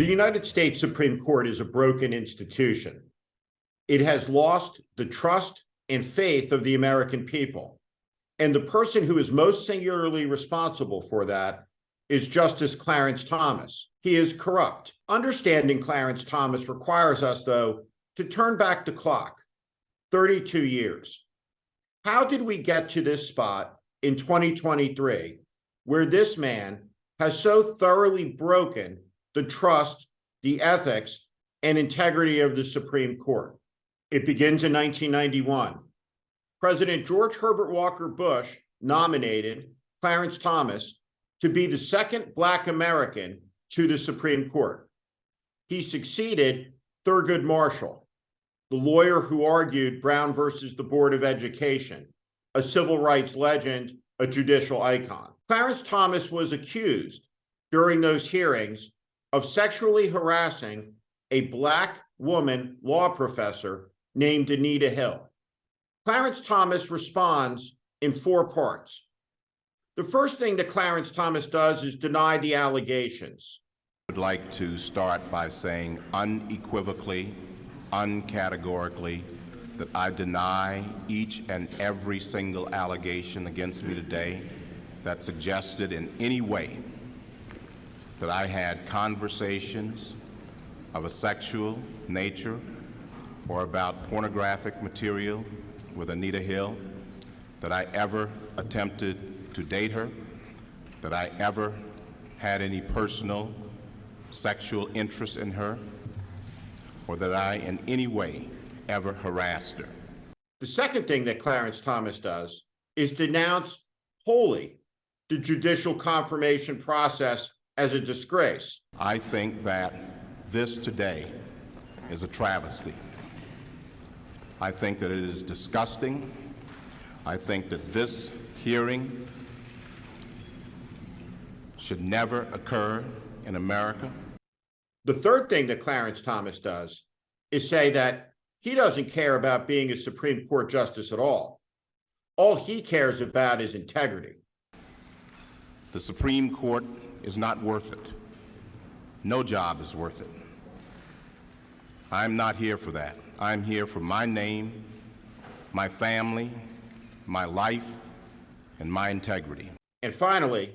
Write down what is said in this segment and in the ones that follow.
The United States Supreme Court is a broken institution. It has lost the trust and faith of the American people. And the person who is most singularly responsible for that is Justice Clarence Thomas. He is corrupt. Understanding Clarence Thomas requires us, though, to turn back the clock 32 years. How did we get to this spot in 2023 where this man has so thoroughly broken the trust, the ethics, and integrity of the Supreme Court? It begins in 1991. President George Herbert Walker Bush nominated Clarence Thomas to be the second Black American to the Supreme Court. He succeeded Thurgood Marshall, the lawyer who argued Brown versus the Board of Education, a civil rights legend, a judicial icon. Clarence Thomas was accused during those hearings of sexually harassing a Black woman law professor named Anita Hill. Clarence Thomas responds in four parts. The first thing that Clarence Thomas does is deny the allegations. I would like to start by saying unequivocally, uncategorically, that I deny each and every single allegation against me today that suggested in any way that I had conversations of a sexual nature or about pornographic material with Anita Hill, that I ever attempted to date her, that I ever had any personal sexual interest in her, or that I in any way ever harassed her. The second thing that Clarence Thomas does is denounce wholly the judicial confirmation process as a disgrace. I think that this today is a travesty. I think that it is disgusting. I think that this hearing should never occur in America. The third thing that Clarence Thomas does is say that he doesn't care about being a Supreme Court justice at all. All he cares about is integrity. The Supreme Court is not worth it. No job is worth it. I'm not here for that. I'm here for my name, my family, my life, and my integrity. And finally,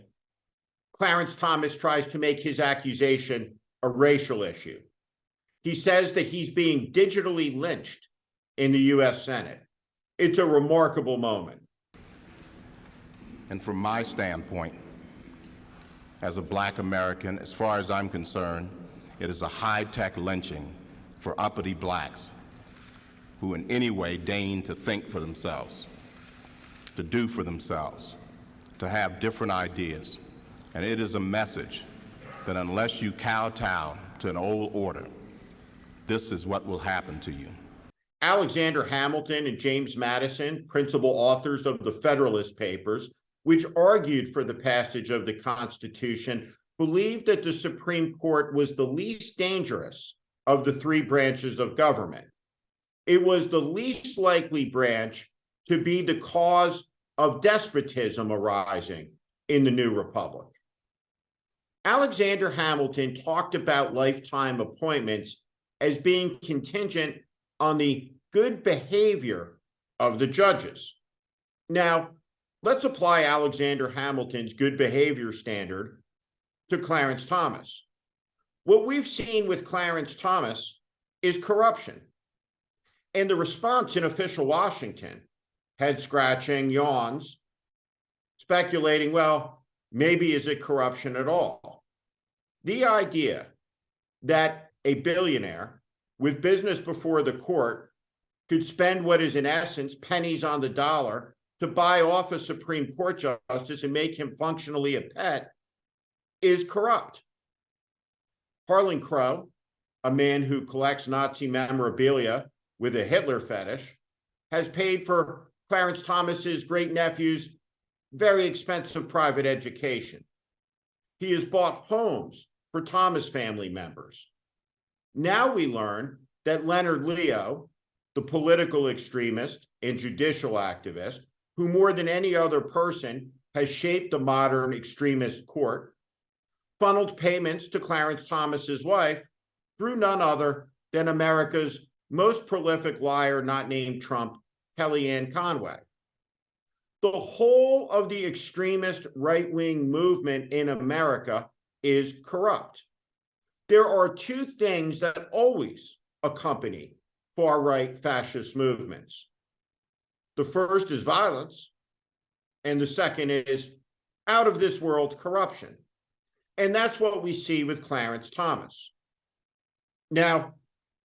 Clarence Thomas tries to make his accusation a racial issue. He says that he's being digitally lynched in the US Senate. It's a remarkable moment. And from my standpoint, as a black American, as far as I'm concerned, it is a high-tech lynching for uppity blacks who in any way deign to think for themselves, to do for themselves, to have different ideas. And it is a message that unless you kowtow to an old order, this is what will happen to you. Alexander Hamilton and James Madison, principal authors of the Federalist Papers, which argued for the passage of the Constitution, believed that the Supreme Court was the least dangerous of the three branches of government. It was the least likely branch to be the cause of despotism arising in the new republic. Alexander Hamilton talked about lifetime appointments as being contingent on the good behavior of the judges. Now, let's apply Alexander Hamilton's good behavior standard to Clarence Thomas. What we've seen with Clarence Thomas is corruption. And the response in official Washington, head scratching, yawns, speculating, well, maybe is it corruption at all? The idea that a billionaire with business before the court could spend what is in essence pennies on the dollar to buy off a Supreme Court justice and make him functionally a pet is corrupt. Harlan Crow, a man who collects Nazi memorabilia with a Hitler fetish, has paid for Clarence Thomas's great nephew's very expensive private education. He has bought homes for Thomas family members. Now we learn that Leonard Leo, the political extremist and judicial activist, who more than any other person has shaped the modern extremist court, funneled payments to Clarence Thomas's wife through none other than America's most prolific liar not named Trump, Kellyanne Conway. The whole of the extremist right-wing movement in America is corrupt. There are two things that always accompany far-right fascist movements. The first is violence, and the second is out of this world corruption. And that's what we see with Clarence Thomas. Now,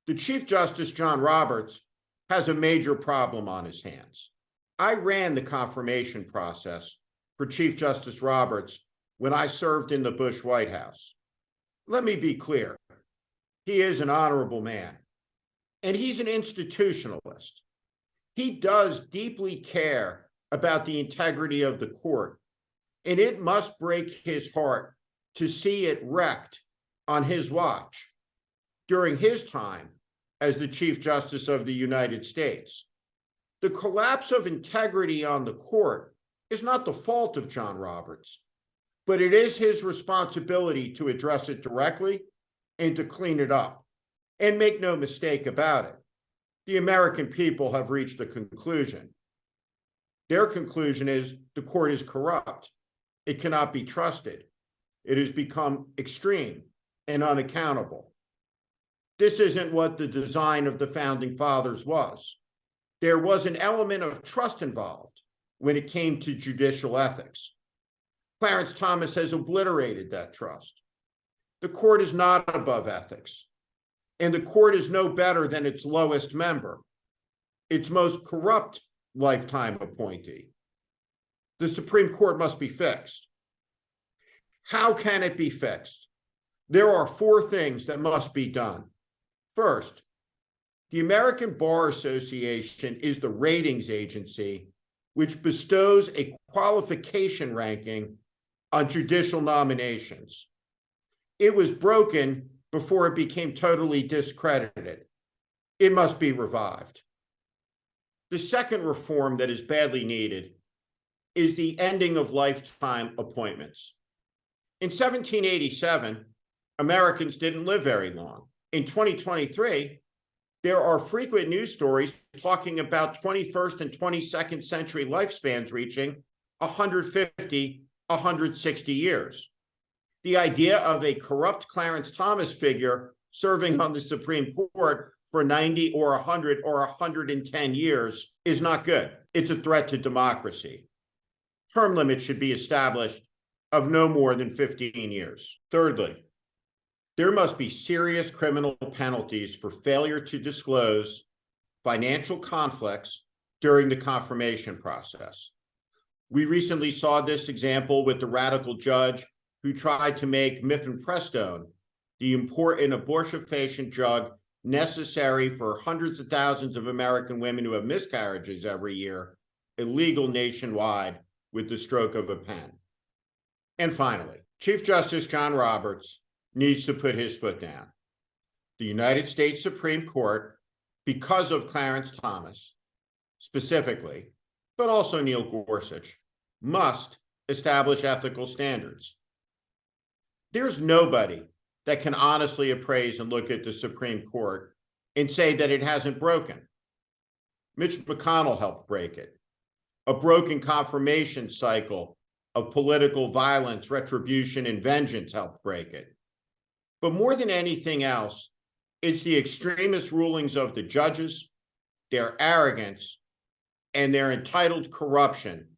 the Chief Justice John Roberts has a major problem on his hands. I ran the confirmation process for Chief Justice Roberts when I served in the Bush White House. Let me be clear. He is an honorable man, and he's an institutionalist. He does deeply care about the integrity of the court, and it must break his heart to see it wrecked on his watch during his time as the Chief Justice of the United States. The collapse of integrity on the court is not the fault of John Roberts, but it is his responsibility to address it directly and to clean it up. And make no mistake about it, the American people have reached a conclusion. Their conclusion is the court is corrupt. It cannot be trusted. It has become extreme and unaccountable. This isn't what the design of the founding fathers was. There was an element of trust involved when it came to judicial ethics. Clarence Thomas has obliterated that trust. The court is not above ethics, and the court is no better than its lowest member, its most corrupt lifetime appointee. The Supreme Court must be fixed. How can it be fixed? There are four things that must be done. First, the American Bar Association is the ratings agency which bestows a qualification ranking on judicial nominations. It was broken before it became totally discredited. It must be revived. The second reform that is badly needed is the ending of lifetime appointments. In 1787, Americans didn't live very long. In 2023, there are frequent news stories talking about 21st and 22nd century lifespans reaching 150, 160 years. The idea of a corrupt Clarence Thomas figure serving on the Supreme Court for 90 or 100 or 110 years is not good. It's a threat to democracy. Term limits should be established of no more than 15 years. Thirdly, there must be serious criminal penalties for failure to disclose financial conflicts during the confirmation process. We recently saw this example with the radical judge who tried to make mifepristone, the important abortifacient drug necessary for hundreds of thousands of American women who have miscarriages every year, illegal nationwide with the stroke of a pen. And finally, Chief Justice John Roberts needs to put his foot down. The United States Supreme Court, because of Clarence Thomas specifically, but also Neil Gorsuch, must establish ethical standards. There's nobody that can honestly appraise and look at the Supreme Court and say that it hasn't broken. Mitch McConnell helped break it. A broken confirmation cycle of political violence, retribution, and vengeance helped break it. But more than anything else, it's the extremist rulings of the judges, their arrogance, and their entitled corruption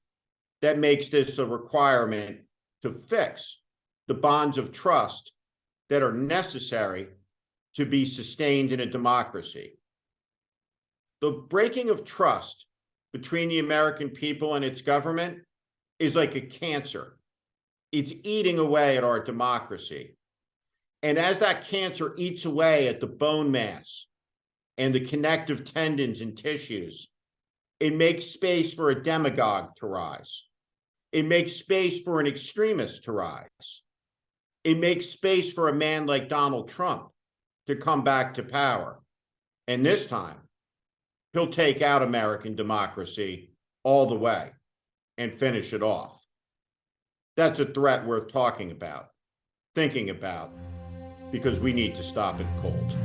that makes this a requirement to fix the bonds of trust that are necessary to be sustained in a democracy. The breaking of trust between the American people and its government is like a cancer. It's eating away at our democracy. And as that cancer eats away at the bone mass and the connective tendons and tissues, it makes space for a demagogue to rise. It makes space for an extremist to rise. It makes space for a man like Donald Trump to come back to power. And this time, he'll take out American democracy all the way and finish it off. That's a threat worth talking about. thinking about because we need to stop it cold.